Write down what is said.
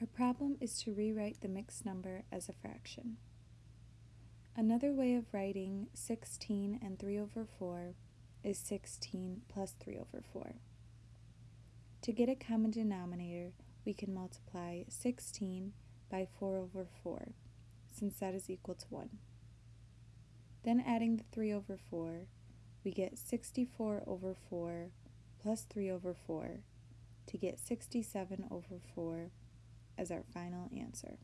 Our problem is to rewrite the mixed number as a fraction. Another way of writing 16 and 3 over 4 is 16 plus 3 over 4. To get a common denominator, we can multiply 16 by 4 over 4, since that is equal to 1. Then adding the 3 over 4, we get 64 over 4 plus 3 over 4 to get 67 over 4 as our final answer.